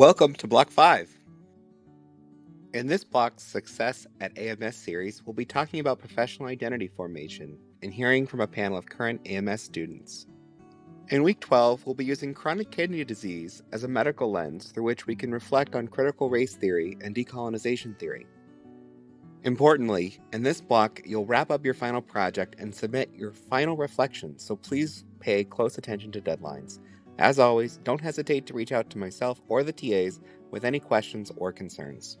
Welcome to Block 5. In this block's Success at AMS series, we'll be talking about professional identity formation and hearing from a panel of current AMS students. In week 12, we'll be using chronic kidney disease as a medical lens through which we can reflect on critical race theory and decolonization theory. Importantly, in this block, you'll wrap up your final project and submit your final reflections, so please pay close attention to deadlines. As always, don't hesitate to reach out to myself or the TAs with any questions or concerns.